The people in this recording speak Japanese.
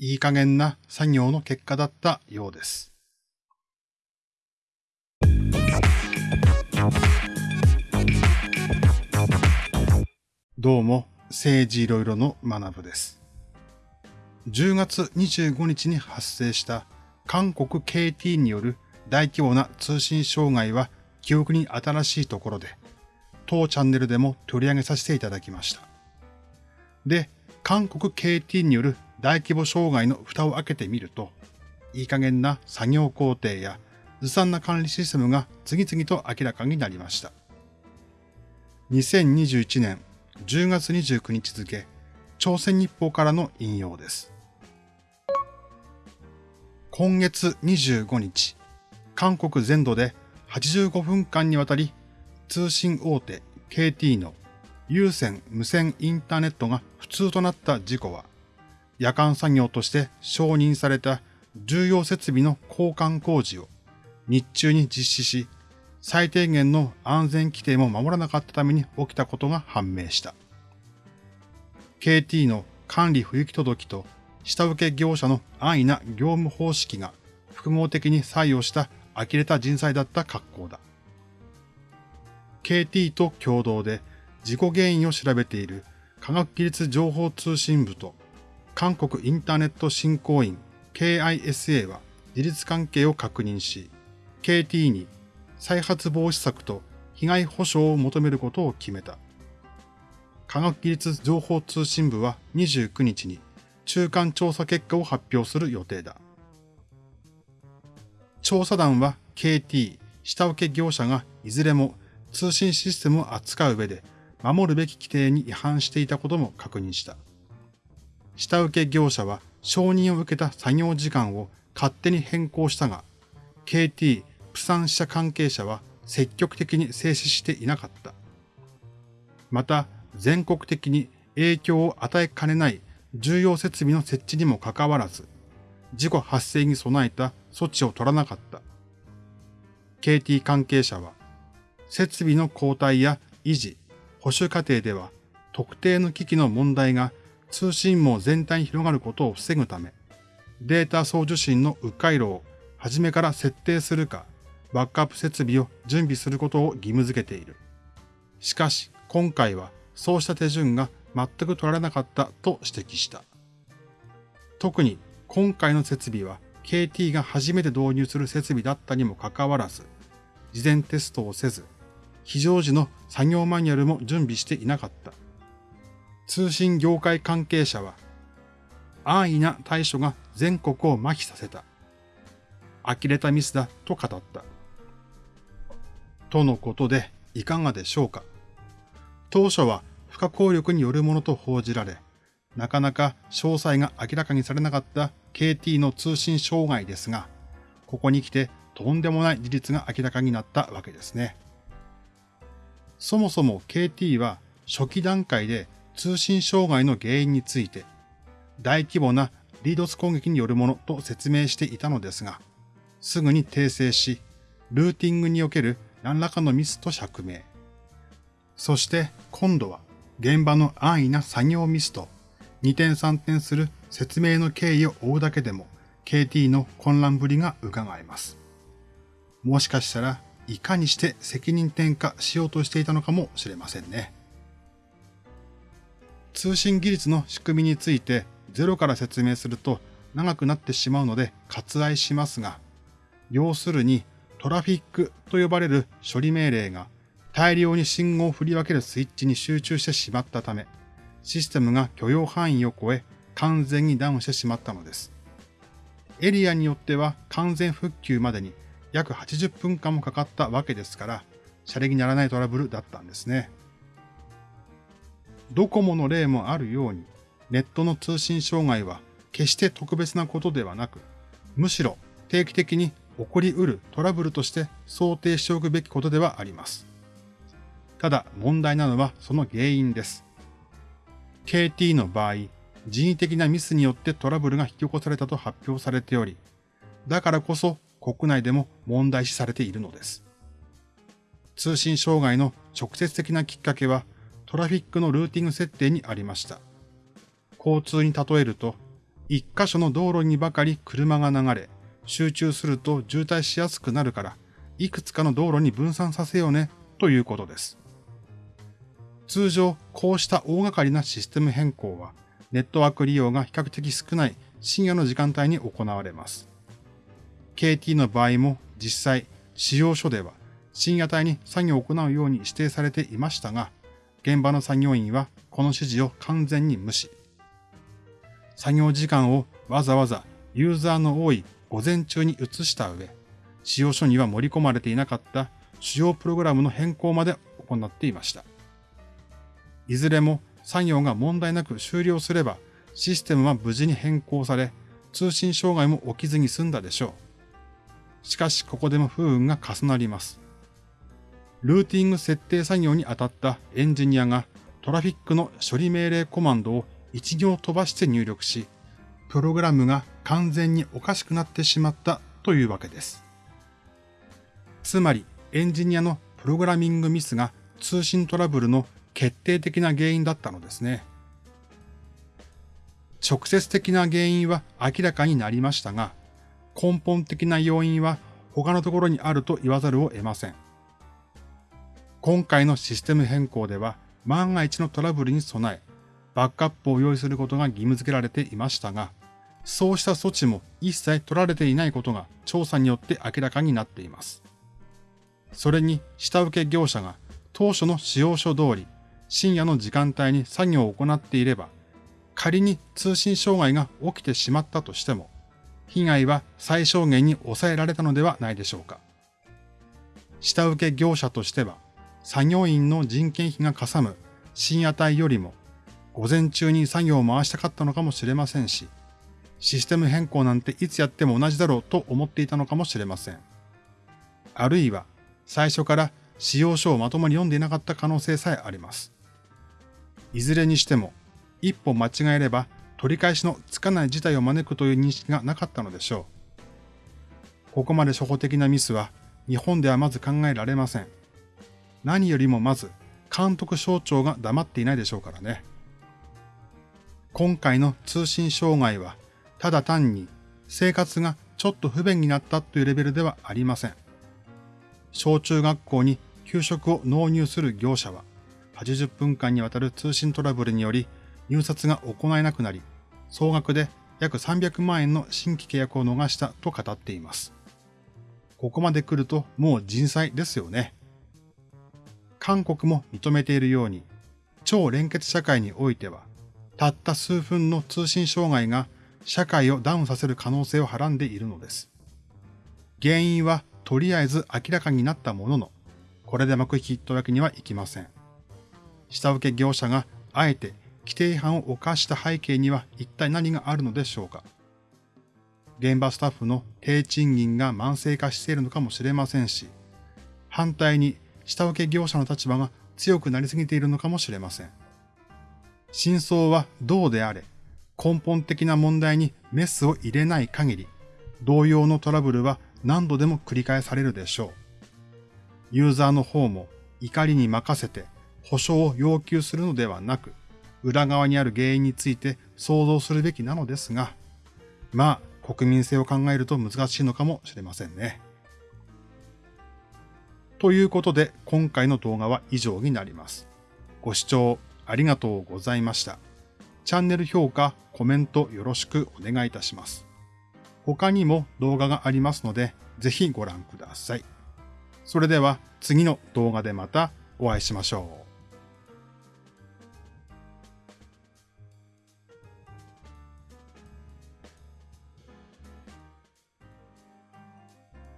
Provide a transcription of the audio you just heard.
いい加減な作業の結果だったようです。どうも、政治いろいろの学部です。10月25日に発生した韓国 KT による大規模な通信障害は記憶に新しいところで、当チャンネルでも取り上げさせていただきました。で、韓国 KT による大規模障害の蓋を開けてみると、いい加減な作業工程やずさんな管理システムが次々と明らかになりました。2021年10月29日付、朝鮮日報からの引用です。今月25日、韓国全土で85分間にわたり通信大手 KT の有線無線インターネットが普通となった事故は、夜間作業として承認された重要設備の交換工事を日中に実施し、最低限の安全規定も守らなかったために起きたことが判明した。KT の管理不行き届きと下請け業者の安易な業務方式が複合的に作用した呆れた人材だった格好だ。KT と共同で事故原因を調べている科学技術情報通信部と韓国インターネット振興員 KISA は事実関係を確認し、KT に再発防止策と被害保障を求めることを決めた。科学技術情報通信部は29日に中間調査結果を発表する予定だ。調査団は KT、下請け業者がいずれも通信システムを扱う上で守るべき規定に違反していたことも確認した。下請け業者は承認を受けた作業時間を勝手に変更したが、KT、プサン社関係者は積極的に静止していなかった。また、全国的に影響を与えかねない重要設備の設置にもかかわらず、事故発生に備えた措置を取らなかった。KT 関係者は、設備の交代や維持、保守過程では特定の機器の問題が通信網全体に広がることを防ぐため、データ送受信の迂回路を初めから設定するか、バックアップ設備を準備することを義務付けている。しかし、今回はそうした手順が全く取られなかったと指摘した。特に今回の設備は KT が初めて導入する設備だったにもかかわらず、事前テストをせず、非常時の作業マニュアルも準備していなかった。通信業界関係者は、安易な対処が全国を麻痺させた。呆れたミスだと語った。とのことで、いかがでしょうか。当初は不可抗力によるものと報じられ、なかなか詳細が明らかにされなかった KT の通信障害ですが、ここに来てとんでもない事実が明らかになったわけですね。そもそも KT は初期段階で通信障害の原因について、大規模なリードス攻撃によるものと説明していたのですが、すぐに訂正し、ルーティングにおける何らかのミスと釈明。そして今度は現場の安易な作業ミスと二転三転する説明の経緯を追うだけでも KT の混乱ぶりが伺えます。もしかしたらいかにして責任転嫁しようとしていたのかもしれませんね。通信技術の仕組みについてゼロから説明すると長くなってしまうので割愛しますが、要するにトラフィックと呼ばれる処理命令が大量に信号を振り分けるスイッチに集中してしまったため、システムが許容範囲を超え完全にダウンしてしまったのです。エリアによっては完全復旧までに約80分間もかかったわけですから、シャレにならないトラブルだったんですね。ドコモの例もあるように、ネットの通信障害は決して特別なことではなく、むしろ定期的に起こり得るトラブルとして想定しておくべきことではあります。ただ問題なのはその原因です。KT の場合、人為的なミスによってトラブルが引き起こされたと発表されており、だからこそ国内でも問題視されているのです。通信障害の直接的なきっかけはトラフィックのルーティング設定にありました。交通に例えると、一箇所の道路にばかり車が流れ、集中すると渋滞しやすくなるから、いくつかの道路に分散させようね、ということです。通常、こうした大掛かりなシステム変更は、ネットワーク利用が比較的少ない深夜の時間帯に行われます。KT の場合も実際、使用書では深夜帯に作業を行うように指定されていましたが、現場の作業員はこの指示を完全に無視。作業時間をわざわざユーザーの多い午前中に移した上、使用書には盛り込まれていなかった主要プログラムの変更まで行っていました。いずれも作業が問題なく終了すれば、システムは無事に変更され、通信障害も起きずに済んだでしょう。しかし、ここでも不運が重なります。ルーティング設定作業に当たったエンジニアがトラフィックの処理命令コマンドを一行飛ばして入力し、プログラムが完全におかしくなってしまったというわけです。つまり、エンジニアのプログラミングミスが通信トラブルの決定的な原因だったのですね。直接的な原因は明らかになりましたが、根本的な要因は他のところにあると言わざるを得ません。今回のシステム変更では、万が一のトラブルに備え、バックアップを用意することが義務付けられていましたが、そうした措置も一切取られていないことが調査によって明らかになっています。それに下請け業者が当初の使用書通り深夜の時間帯に作業を行っていれば、仮に通信障害が起きてしまったとしても、被害は最小限に抑えられたのではないでしょうか。下請け業者としては、作業員の人件費がかさむ深夜帯よりも、午前中に作業を回したかったのかもしれませんし、システム変更なんていつやっても同じだろうと思っていたのかもしれません。あるいは、最初から使用書をまともに読んでいなかった可能性さえあります。いずれにしても、一歩間違えれば取り返しのつかない事態を招くという認識がなかったのでしょう。ここまで初歩的なミスは日本ではまず考えられません。何よりもまず監督省庁が黙っていないでしょうからね。今回の通信障害はただ単に生活がちょっと不便になったというレベルではありません。小中学校に給食を納入する業者は80分間にわたる通信トラブルにより入札が行えなくなり、総額で約300万円の新規契約を逃したと語っています。ここまで来るともう人災ですよね。韓国も認めているように、超連結社会においては、たった数分の通信障害が社会をダウンさせる可能性をはらんでいるのです。原因はとりあえず明らかになったものの、これで幕引きというわけにはいきません。下請け業者があえて規定違反を犯した背景には一体何があるのでしょうか現場スタッフの低賃金が慢性化しているのかもしれませんし、反対に下請け業者の立場が強くなりすぎているのかもしれません。真相はどうであれ、根本的な問題にメスを入れない限り、同様のトラブルは何度でも繰り返されるでしょう。ユーザーの方も怒りに任せて保証を要求するのではなく、裏側にある原因について想像するべきなのですが、まあ、国民性を考えると難しいのかもしれませんね。ということで、今回の動画は以上になります。ご視聴ありがとうございました。チャンネル評価、コメントよろしくお願いいたします。他にも動画がありますので、ぜひご覧ください。それでは次の動画でまたお会いしましょう。